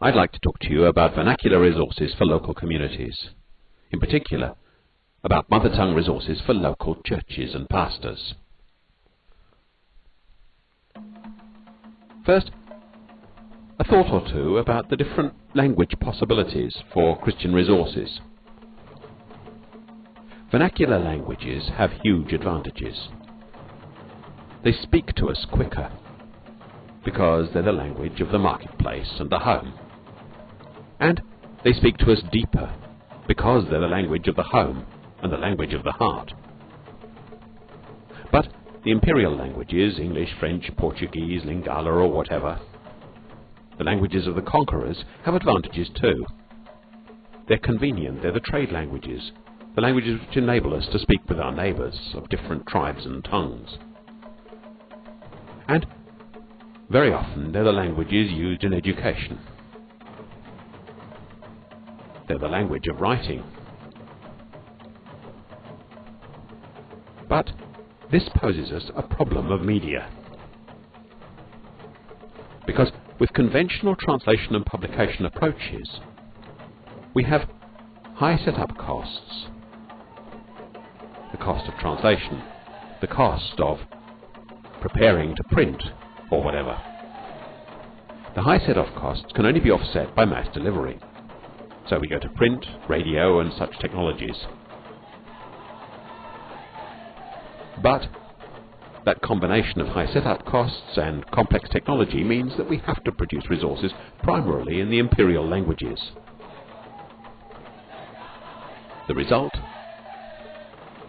I'd like to talk to you about vernacular resources for local communities. In particular, about mother tongue resources for local churches and pastors. First, a thought or two about the different language possibilities for Christian resources. Vernacular languages have huge advantages. They speak to us quicker because they're the language of the marketplace and the home. And they speak to us deeper because they're the language of the home and the language of the heart. But the imperial languages, English, French, Portuguese, Lingala, or whatever, the languages of the conquerors have advantages too. They're convenient, they're the trade languages, the languages which enable us to speak with our neighbours of different tribes and tongues. And very often they're the languages used in education. They're the language of writing. But this poses us a problem of media. Because with conventional translation and publication approaches, we have high setup costs. The cost of translation, the cost of preparing to print, or whatever. The high set-off costs can only be offset by mass delivery. So we go to print, radio, and such technologies. But that combination of high setup costs and complex technology means that we have to produce resources primarily in the imperial languages. The result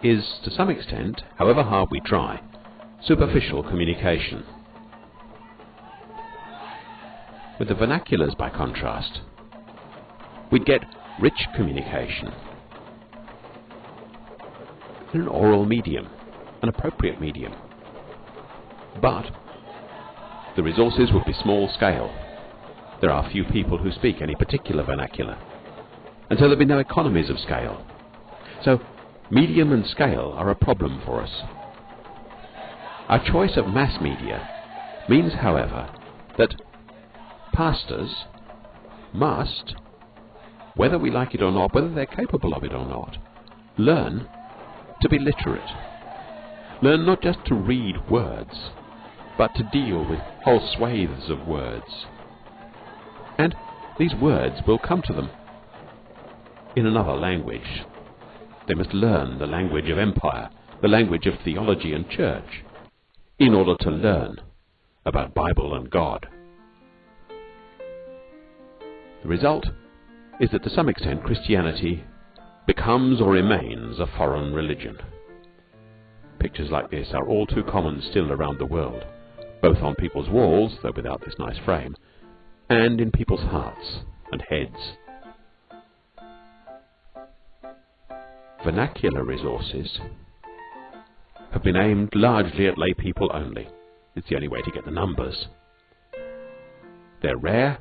is, to some extent, however hard we try, superficial communication. With the vernaculars, by contrast, we'd get rich communication in an oral medium, an appropriate medium. But the resources would be small scale. There are few people who speak any particular vernacular, and so there'd be no economies of scale. So medium and scale are a problem for us. Our choice of mass media means, however, that pastors must, whether we like it or not, whether they're capable of it or not, learn to be literate. Learn not just to read words, but to deal with whole swathes of words. And these words will come to them in another language. They must learn the language of empire, the language of theology and church, in order to learn about Bible and God. The result is that to some extent Christianity becomes or remains a foreign religion. Pictures like this are all too common still around the world, both on people's walls, though without this nice frame, and in people's hearts and heads. Vernacular resources have been aimed largely at lay people only. It's the only way to get the numbers. They're rare,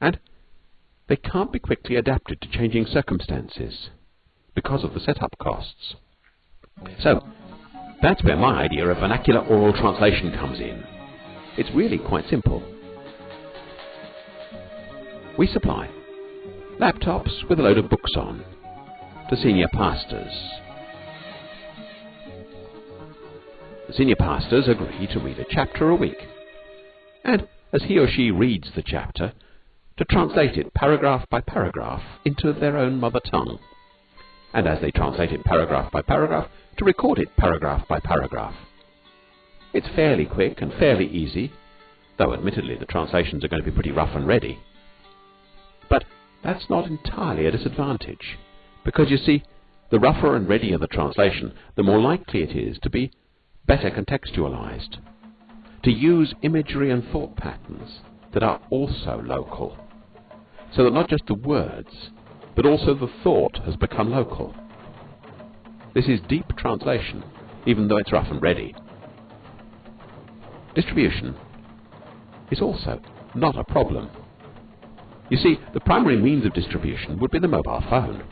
and they can't be quickly adapted to changing circumstances because of the setup costs. So, that's where my idea of vernacular oral translation comes in. It's really quite simple. We supply laptops with a load of books on to senior pastors. The senior pastors agree to read a chapter a week. And as he or she reads the chapter, to translate it paragraph by paragraph into their own mother tongue, and as they translate it paragraph by paragraph, to record it paragraph by paragraph. It's fairly quick and fairly easy, though admittedly the translations are going to be pretty rough and ready. But that's not entirely a disadvantage, because you see, the rougher and readier the translation, the more likely it is to be better contextualized, to use imagery and thought patterns that are also local so that not just the words, but also the thought has become local. This is deep translation, even though it's rough and ready. Distribution is also not a problem. You see, the primary means of distribution would be the mobile phone.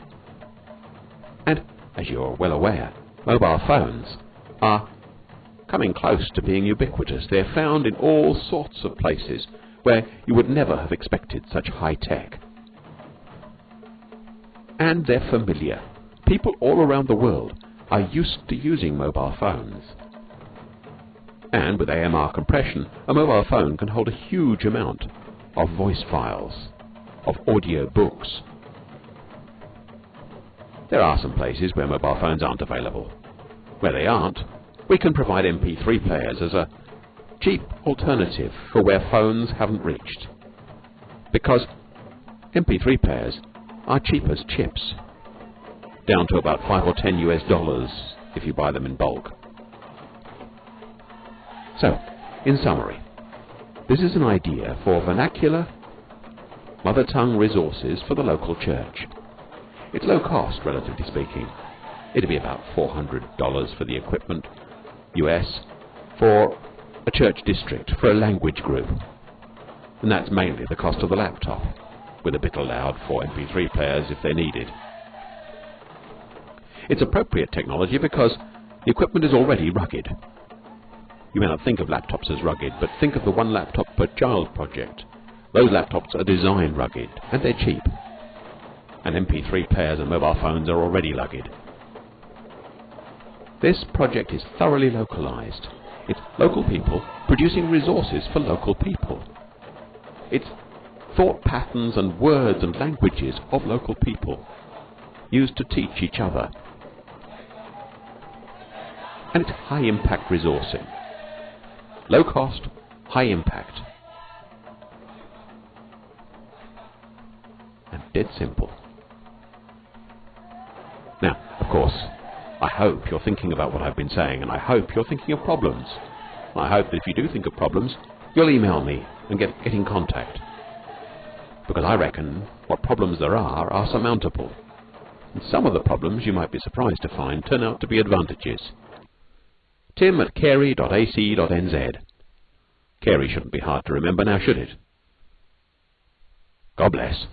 And, as you're well aware, mobile phones are coming close to being ubiquitous. They're found in all sorts of places where you would never have expected such high tech. And they're familiar. People all around the world are used to using mobile phones. And with AMR compression, a mobile phone can hold a huge amount of voice files, of audio books. There are some places where mobile phones aren't available. Where they aren't, we can provide MP3 players as a cheap alternative for where phones haven't reached. Because MP3 players are cheap as chips, down to about 5 or 10 US dollars if you buy them in bulk. So, in summary, this is an idea for vernacular, mother tongue resources for the local church. It's low cost, relatively speaking. It'd be about $400 for the equipment, US, for a church district, for a language group. And that's mainly the cost of the laptop, with a bit allowed for MP3 players if they're needed. It's appropriate technology because the equipment is already rugged. You may not think of laptops as rugged, but think of the one laptop per child project. Those laptops are designed rugged, and they're cheap. And MP3 players and mobile phones are already rugged. This project is thoroughly localized. It's local people producing resources for local people. It's thought patterns and words and languages of local people used to teach each other. And it's high impact resourcing. Low cost, high impact. And dead simple. Now, of course, I hope you're thinking about what I've been saying, and I hope you're thinking of problems. I hope that if you do think of problems, you'll email me and get, get in contact. Because I reckon what problems there are are surmountable. And some of the problems you might be surprised to find turn out to be advantages. Tim at carey.ac.nz. Carey shouldn't be hard to remember now, should it? God bless.